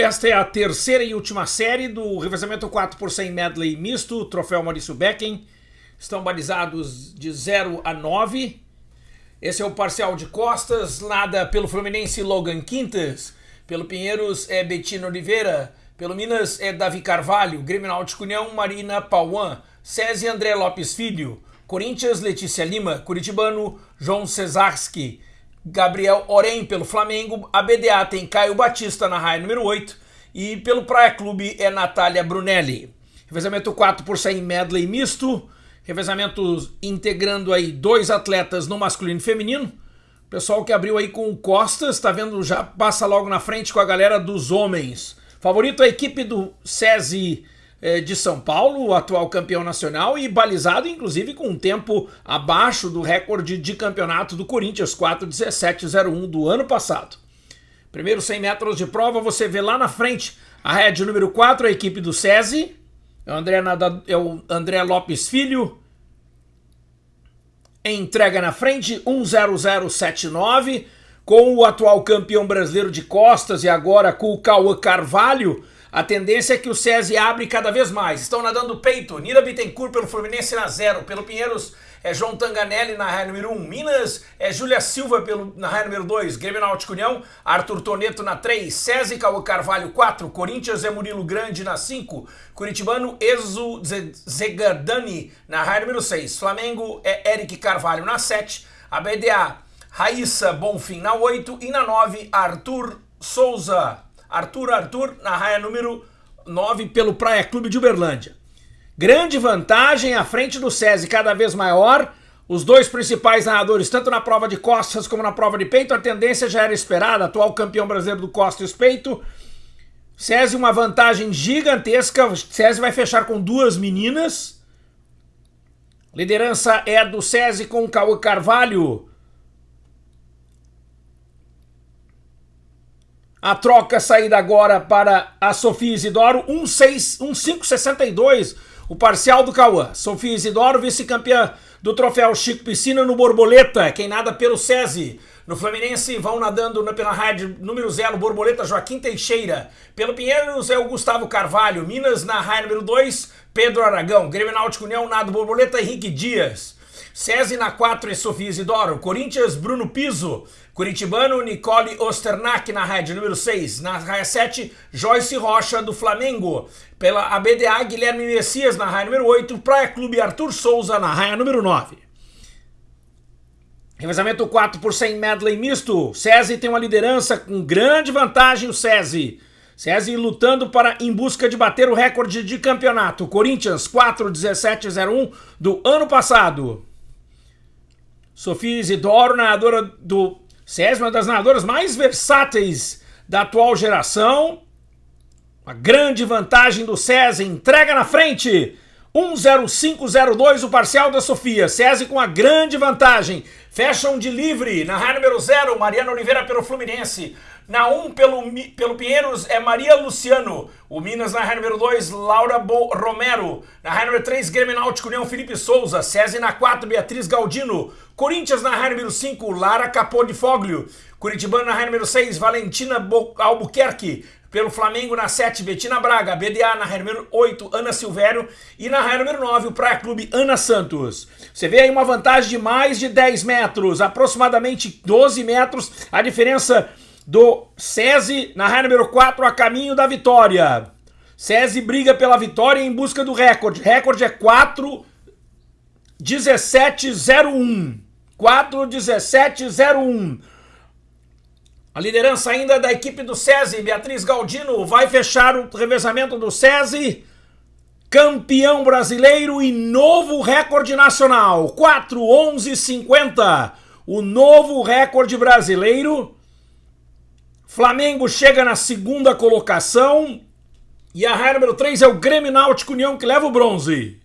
Esta é a terceira e última série do revezamento 4 por 100 medley misto, troféu Maurício Becken. Estão balizados de 0 a 9. Esse é o parcial de costas, nada pelo Fluminense Logan Quintas, pelo Pinheiros é Betino Oliveira, pelo Minas é Davi Carvalho, Grêmio Náutico União Marina Pauan, SESI André Lopes Filho, Corinthians Letícia Lima, Curitibano João Cesarski, Gabriel Orem pelo Flamengo, a BDA tem Caio Batista na raia número 8 e pelo Praia Clube é Natália Brunelli. Revezamento 4 por 100 medley misto, revezamento integrando aí dois atletas no masculino e feminino. Pessoal que abriu aí com o Costas, tá vendo, já passa logo na frente com a galera dos homens. Favorito a equipe do SESI é, de São Paulo, o atual campeão nacional, e balizado inclusive com um tempo abaixo do recorde de campeonato do Corinthians, 4:17:01 do ano passado. Primeiro 100 metros de prova, você vê lá na frente a rede número 4, a equipe do SESI, é o André, Nada, é o André Lopes Filho, entrega na frente, 10079, com o atual campeão brasileiro de costas e agora com o Cauã Carvalho, a tendência é que o SESI abre cada vez mais. Estão nadando peito. Nira Bittencourt pelo Fluminense na zero. Pelo Pinheiros é João Tanganelli na raia número 1. Um. Minas é Júlia Silva pelo, na raia número 2. Grêmio Náutico União. Arthur Toneto na 3. SESI Cauã Carvalho 4. Corinthians é Murilo Grande na 5. Curitibano Exo Zegardani na raia número 6. Flamengo é Eric Carvalho na 7. A BDA Raíssa Bonfim na 8. E na 9 Arthur Souza Arthur Arthur na raia número 9 pelo Praia Clube de Uberlândia. Grande vantagem à frente do SESI, cada vez maior. Os dois principais narradores, tanto na prova de costas como na prova de peito, a tendência já era esperada. Atual campeão brasileiro do costas e peito. SESI uma vantagem gigantesca. O SESI vai fechar com duas meninas. Liderança é do SESI com o Cauã Carvalho, A troca saída agora para a Sofia Isidoro, 1,562 o parcial do Cauã. Sofia Isidoro, vice-campeã do troféu Chico Piscina no Borboleta, quem nada pelo SESI. No Fluminense vão nadando pela rádio número 0, Borboleta Joaquim Teixeira. Pelo Pinheiros é o Gustavo Carvalho. Minas na raia número 2, Pedro Aragão. Grêmio Náutico União, nado Borboleta Henrique Dias. SESI na 4 é Sofia Isidoro. Corinthians, Bruno Piso. Curitibano, Nicole Osternack na raia número 6. Na raia 7, Joyce Rocha do Flamengo. Pela ABDA, Guilherme Messias na raia número 8. Praia Clube Arthur Souza na raia número 9. Revezamento 4 por 100 medley misto. SESI tem uma liderança com grande vantagem o SESI. SESI lutando para em busca de bater o recorde de campeonato. Corinthians 4-17-01 do ano passado. Sofia Isidoro, narradora do SESI, uma das nadadoras mais versáteis da atual geração. Uma grande vantagem do SESI, entrega na frente. 10502 o parcial da Sofia. SESI com a grande vantagem. Fecham de livre na raia número 0, Mariana Oliveira pelo Fluminense. Na 1 um, pelo, pelo Pinheiros é Maria Luciano. O Minas na raia número 2, Laura Bo Romero. Na raia número 3, Grêmio Náutico União Felipe Souza. SESI na 4, Beatriz Galdino. Corinthians na raia número 5, Lara Capô de Foglio. Curitibano na raia número 6, Valentina Bo Albuquerque. Pelo Flamengo na 7, Betina Braga. BDA na número 8, Ana Silvério. E na número 9, o Praia Clube Ana Santos. Você vê aí uma vantagem de mais de 10 metros, aproximadamente 12 metros. A diferença do SESI na raia número 4 a caminho da vitória. SESI briga pela vitória em busca do recorde. Recorde é 4 1701. 4 1701. A liderança ainda da equipe do SESI, Beatriz Galdino, vai fechar o revezamento do SESI. Campeão brasileiro e novo recorde nacional. 4 11 50. O novo recorde brasileiro Flamengo chega na segunda colocação. E a raia número 3 é o Grêmio Náutico União que leva o bronze.